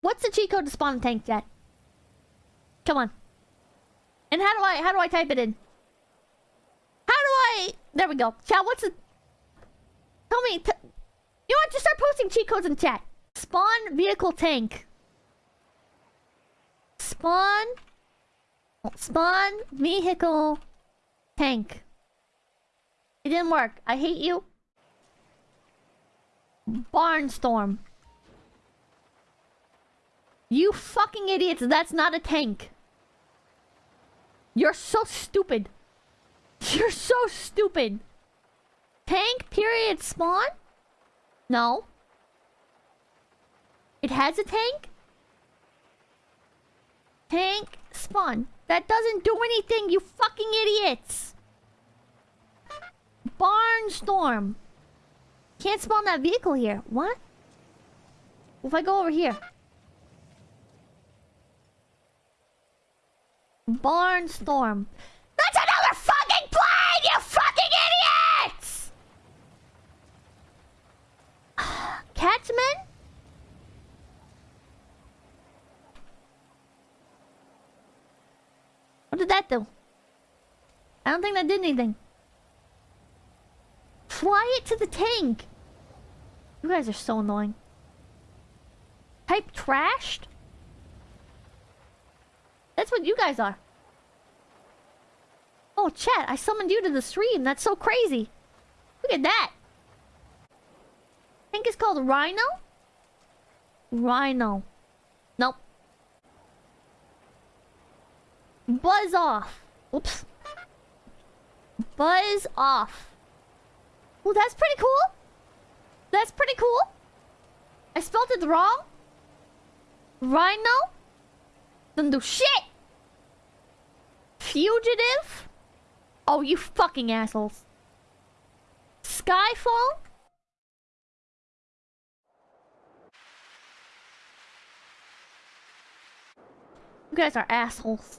What's the cheat code to spawn a tank jet? Come on. And how do I how do I type it in? How do I There we go. Chat, what's the Tell me You know to start posting cheat codes in chat. Spawn vehicle tank. Spawn Spawn vehicle tank. It didn't work. I hate you. Barnstorm. You fucking idiots, that's not a tank. You're so stupid. You're so stupid. Tank period spawn? No. It has a tank? Tank spawn. That doesn't do anything, you fucking idiots. Barnstorm. Can't spawn that vehicle here. What? If I go over here. Barnstorm. That's another fucking plane, you fucking idiots! Catchman? What did that do? I don't think that did anything. Fly it to the tank! You guys are so annoying. Type trashed? That's what you guys are. Oh, chat, I summoned you to the stream. That's so crazy. Look at that. I think it's called Rhino? Rhino. Nope. Buzz off. Oops. Buzz off. Well, that's pretty cool. That's pretty cool. I spelled it wrong. Rhino? Doesn't do shit. Fugitive? Oh, you fucking assholes. Skyfall? You guys are assholes.